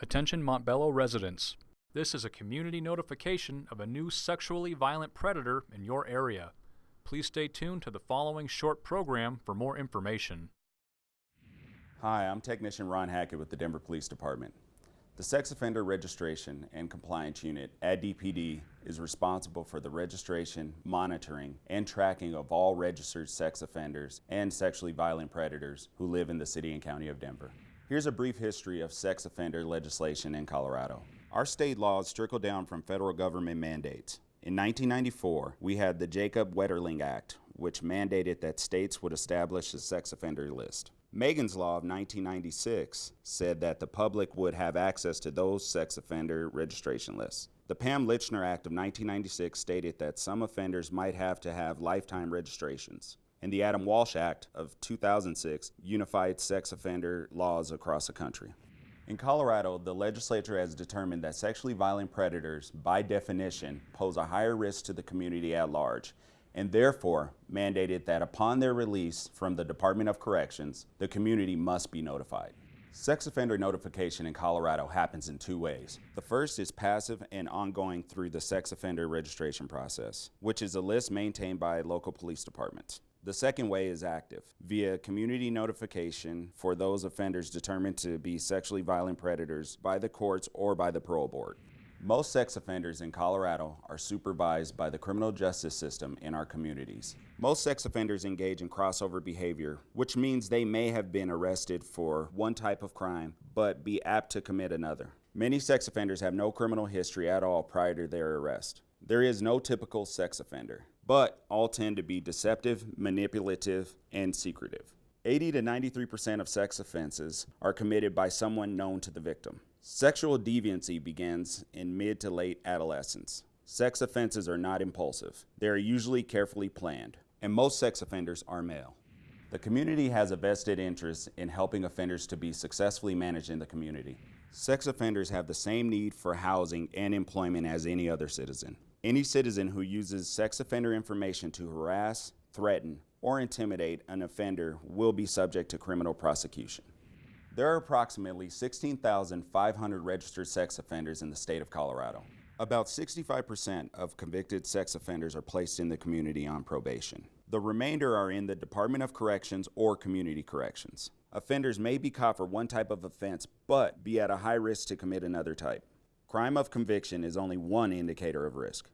Attention Montbello residents. This is a community notification of a new sexually violent predator in your area. Please stay tuned to the following short program for more information. Hi, I'm Technician Ron Hackett with the Denver Police Department. The Sex Offender Registration and Compliance Unit at DPD is responsible for the registration, monitoring, and tracking of all registered sex offenders and sexually violent predators who live in the city and county of Denver. Here's a brief history of sex offender legislation in Colorado. Our state laws trickle down from federal government mandates. In 1994, we had the Jacob Wetterling Act, which mandated that states would establish a sex offender list. Megan's Law of 1996 said that the public would have access to those sex offender registration lists. The Pam Lychner Act of 1996 stated that some offenders might have to have lifetime registrations and the Adam Walsh Act of 2006 unified sex offender laws across the country. In Colorado, the legislature has determined that sexually violent predators, by definition, pose a higher risk to the community at large, and therefore mandated that upon their release from the Department of Corrections, the community must be notified. Sex offender notification in Colorado happens in two ways. The first is passive and ongoing through the sex offender registration process, which is a list maintained by local police departments. The second way is active, via community notification for those offenders determined to be sexually violent predators by the courts or by the parole board. Most sex offenders in Colorado are supervised by the criminal justice system in our communities. Most sex offenders engage in crossover behavior, which means they may have been arrested for one type of crime, but be apt to commit another. Many sex offenders have no criminal history at all prior to their arrest. There is no typical sex offender but all tend to be deceptive, manipulative, and secretive. 80 to 93% of sex offenses are committed by someone known to the victim. Sexual deviancy begins in mid to late adolescence. Sex offenses are not impulsive. They are usually carefully planned, and most sex offenders are male. The community has a vested interest in helping offenders to be successfully managed in the community. Sex offenders have the same need for housing and employment as any other citizen. Any citizen who uses sex offender information to harass, threaten, or intimidate an offender will be subject to criminal prosecution. There are approximately 16,500 registered sex offenders in the state of Colorado. About 65% of convicted sex offenders are placed in the community on probation. The remainder are in the Department of Corrections or Community Corrections. Offenders may be caught for one type of offense, but be at a high risk to commit another type. Crime of conviction is only one indicator of risk.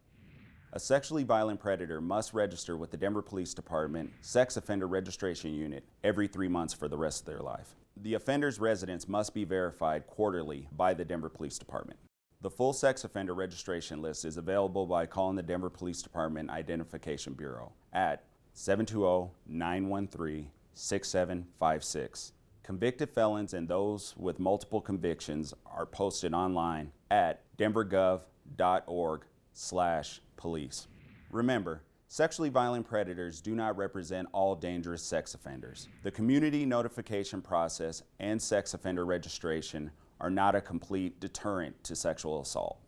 A sexually violent predator must register with the Denver Police Department Sex Offender Registration Unit every three months for the rest of their life. The offender's residence must be verified quarterly by the Denver Police Department. The full sex offender registration list is available by calling the Denver Police Department Identification Bureau at 720-913-6756. Convicted felons and those with multiple convictions are posted online at denvergov.org slash police. Remember, sexually violent predators do not represent all dangerous sex offenders. The community notification process and sex offender registration are not a complete deterrent to sexual assault.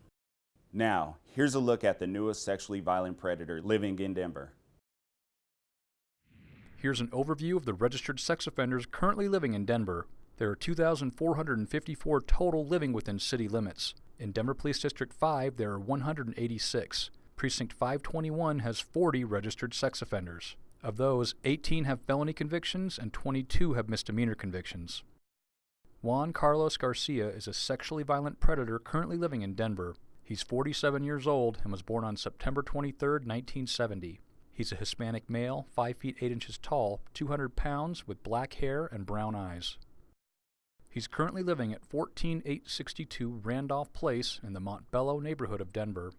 Now, here's a look at the newest sexually violent predator living in Denver. Here's an overview of the registered sex offenders currently living in Denver. There are 2,454 total living within city limits. In Denver Police District 5, there are 186. Precinct 521 has 40 registered sex offenders. Of those, 18 have felony convictions and 22 have misdemeanor convictions. Juan Carlos Garcia is a sexually violent predator currently living in Denver. He's 47 years old and was born on September 23, 1970. He's a Hispanic male, 5 feet 8 inches tall, 200 pounds, with black hair and brown eyes. He's currently living at 14862 Randolph Place in the Montbello neighborhood of Denver.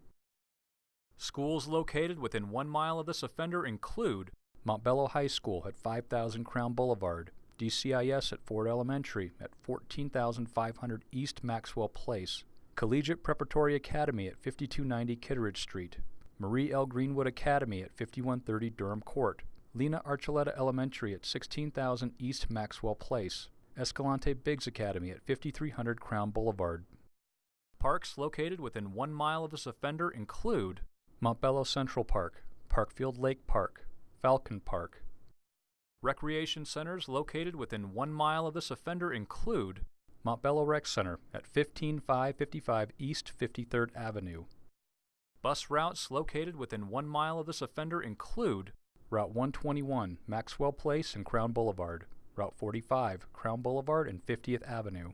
Schools located within one mile of this offender include Montbello High School at 5000 Crown Boulevard, DCIS at Ford Elementary at 14500 East Maxwell Place, Collegiate Preparatory Academy at 5290 Kittredge Street, Marie L. Greenwood Academy at 5130 Durham Court, Lena Archuleta Elementary at 16000 East Maxwell Place, Escalante Biggs Academy at 5300 Crown Boulevard. Parks located within one mile of this offender include Montbello Central Park, Parkfield Lake Park, Falcon Park. Recreation centers located within one mile of this offender include Montbello Rec Center at 15555 East 53rd Avenue. Bus routes located within one mile of this offender include Route 121, Maxwell Place and Crown Boulevard, Route 45, Crown Boulevard and 50th Avenue.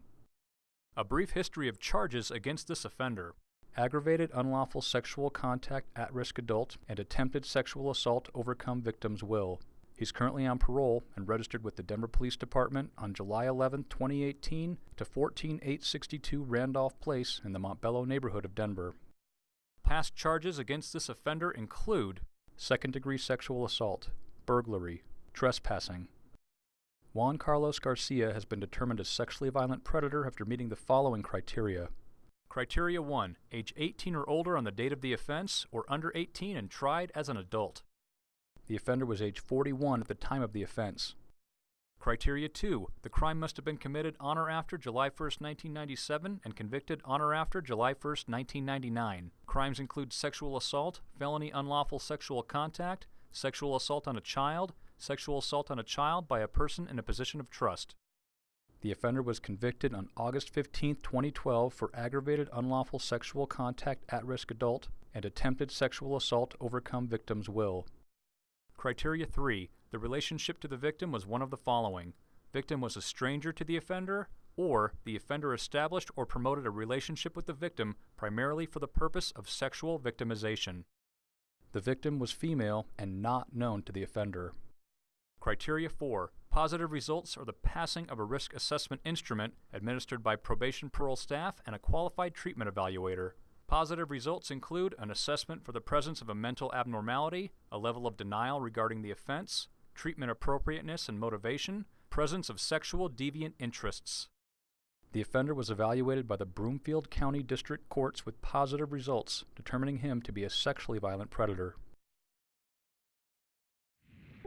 A brief history of charges against this offender aggravated unlawful sexual contact at risk adult and attempted sexual assault overcome victim's will. He's currently on parole and registered with the Denver Police Department on July 11, 2018 to 14862 Randolph Place in the Montbello neighborhood of Denver. Past charges against this offender include second degree sexual assault, burglary, trespassing. Juan Carlos Garcia has been determined a sexually violent predator after meeting the following criteria. Criteria 1 Age 18 or older on the date of the offense, or under 18 and tried as an adult. The offender was age 41 at the time of the offense. Criteria 2. The crime must have been committed on or after July 1, 1997 and convicted on or after July 1, 1999. Crimes include sexual assault, felony unlawful sexual contact, sexual assault on a child, sexual assault on a child by a person in a position of trust. The offender was convicted on August 15, 2012 for aggravated unlawful sexual contact at risk adult and attempted sexual assault overcome victim's will. Criteria 3. The relationship to the victim was one of the following. Victim was a stranger to the offender, or the offender established or promoted a relationship with the victim primarily for the purpose of sexual victimization. The victim was female and not known to the offender. Criteria 4. Positive results are the passing of a risk assessment instrument administered by probation parole staff and a qualified treatment evaluator. Positive results include an assessment for the presence of a mental abnormality, a level of denial regarding the offense, treatment appropriateness and motivation, presence of sexual deviant interests. The offender was evaluated by the Broomfield County District Courts with positive results, determining him to be a sexually violent predator.